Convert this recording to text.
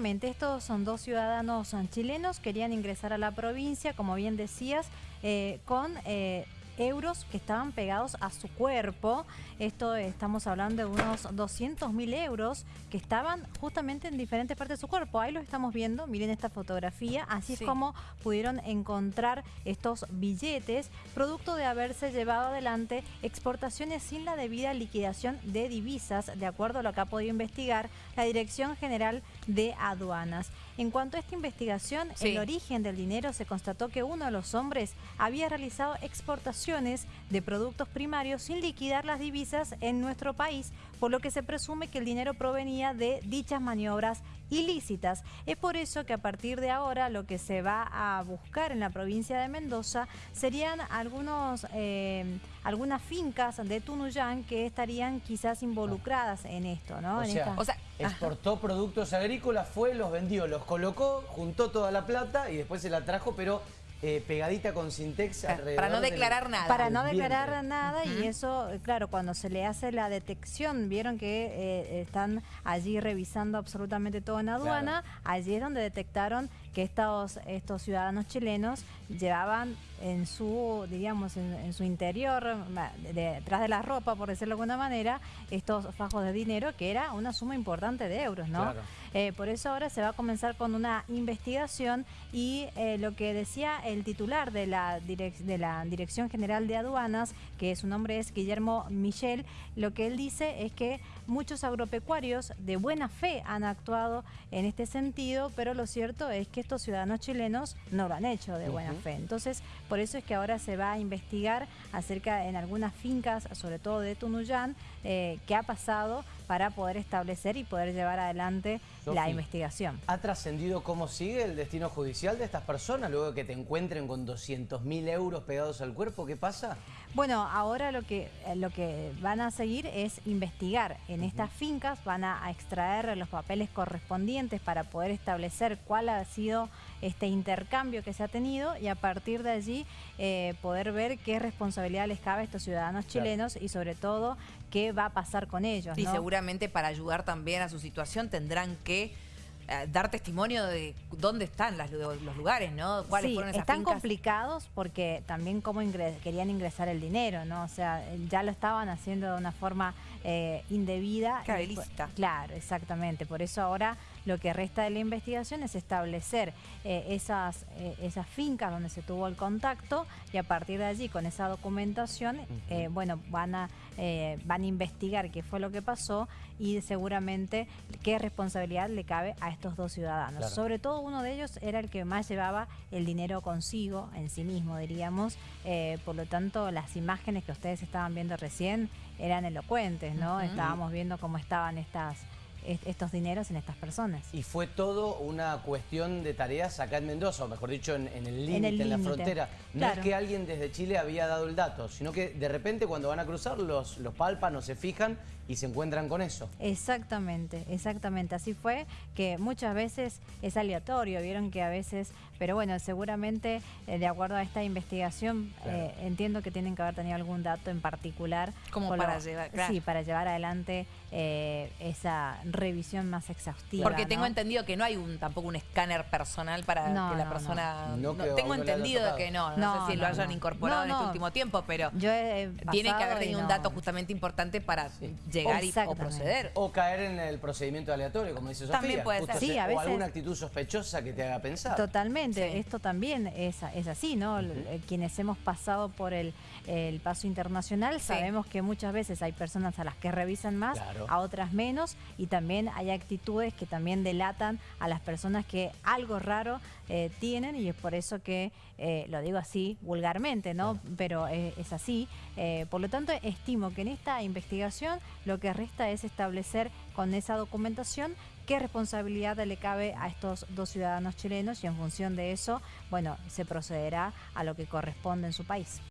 Estos son dos ciudadanos chilenos, querían ingresar a la provincia, como bien decías, eh, con... Eh, euros que estaban pegados a su cuerpo. Esto estamos hablando de unos 200 mil euros que estaban justamente en diferentes partes de su cuerpo. Ahí lo estamos viendo, miren esta fotografía. Así es como pudieron encontrar estos billetes, producto de haberse llevado adelante exportaciones sin la debida liquidación de divisas, de acuerdo a lo que ha podido investigar la Dirección General de Aduanas. En cuanto a esta investigación, el origen del dinero se constató que uno de los hombres había realizado exportaciones de productos primarios sin liquidar las divisas en nuestro país, por lo que se presume que el dinero provenía de dichas maniobras ilícitas. Es por eso que a partir de ahora lo que se va a buscar en la provincia de Mendoza serían algunos, eh, algunas fincas de Tunuyán que estarían quizás involucradas en esto, ¿no? O, sea, exportó productos agrícolas, fue, los vendió, los colocó, juntó toda la plata y después se la trajo, pero eh, pegadita con Sintex Para no declarar nada. Para no declarar nada y eso, claro, cuando se le hace la detección, vieron que eh, están allí revisando absolutamente todo en aduana, allí es donde detectaron que estos, estos ciudadanos chilenos llevaban en su, diríamos, en, su interior, detrás de la ropa, por decirlo de alguna manera, estos fajos de dinero, que era una suma importante de euros, ¿no? Eh, por eso ahora se va a comenzar con una investigación y lo que decía el titular de la, de la Dirección General de Aduanas, que su nombre es Guillermo Michel, lo que él dice es que muchos agropecuarios de buena fe han actuado en este sentido, pero lo cierto es que estos ciudadanos chilenos no lo han hecho de buena fe. Entonces, por eso es que ahora se va a investigar acerca en algunas fincas, sobre todo de Tunuyán, eh, qué ha pasado para poder establecer y poder llevar adelante la investigación. ¿Ha trascendido cómo sigue el destino judicial de estas personas luego de que te encuentren con 200 mil euros pegados al cuerpo? ¿Qué pasa? Bueno, ahora lo que, eh, lo que van a seguir es investigar en estas fincas, van a, extraer los papeles correspondientes para poder establecer cuál ha sido este intercambio que se ha tenido y a partir de allí eh, poder ver qué responsabilidad les cabe a estos ciudadanos chilenos y sobre todo qué va a pasar con ellos. Y seguramente para ayudar también a su situación tendrán que dar testimonio de dónde están los lugares, ¿no? ¿Cuáles fueron esas están complicados porque también cómo querían ingresar el dinero, ¿no? O sea, ya lo estaban haciendo de una forma eh, indebida. Claro, Claro, exactamente. Por eso ahora lo que resta de la investigación es establecer eh, esas, esas fincas donde se tuvo el contacto y a partir de allí, con esa documentación, bueno, van a, van a investigar qué fue lo que pasó y seguramente qué responsabilidad le cabe a estos dos ciudadanos. Sobre todo uno de ellos era el que más llevaba el dinero consigo, en sí mismo diríamos, eh, por lo tanto las imágenes que ustedes estaban viendo recién eran elocuentes, ¿no? Estábamos viendo cómo estaban estas estos dineros en estas personas. Y fue todo una cuestión de tareas acá en Mendoza, o mejor dicho, en, el límite, en, la frontera. No es que alguien desde Chile había dado el dato, sino que de repente cuando van a cruzar los, los palpan o se fijan y se encuentran con eso. Exactamente, exactamente. Así fue que muchas veces es aleatorio, vieron que a veces, pero bueno, seguramente eh, de acuerdo a esta investigación eh, entiendo que tienen que haber tenido algún dato en particular. Como para llevar, Sí, para llevar adelante eh, esa revisión más exhaustiva. Porque tengo entendido que no hay un tampoco un escáner personal para que la persona... No, tengo entendido que no, no, sé si lo hayan incorporado en este último tiempo, pero tiene que haber tenido un dato justamente importante para llegar y, o proceder. O caer en el procedimiento aleatorio, como dice Sofía. También puede ser. Sí, a veces, o alguna actitud sospechosa que te haga pensar. Totalmente, esto también es, es así, ¿no? Quienes hemos pasado por el, el paso internacional sabemos que muchas veces hay personas a las que revisan más, a otras menos, y también hay actitudes que también delatan a las personas que algo raro eh, tienen y es por eso que eh, lo digo así vulgarmente, ¿no? Pero eh, es así. por lo tanto, estimo que en esta investigación lo que resta es establecer con esa documentación qué responsabilidad le cabe a estos dos ciudadanos chilenos y en función de eso, bueno, se procederá a lo que corresponde en su país.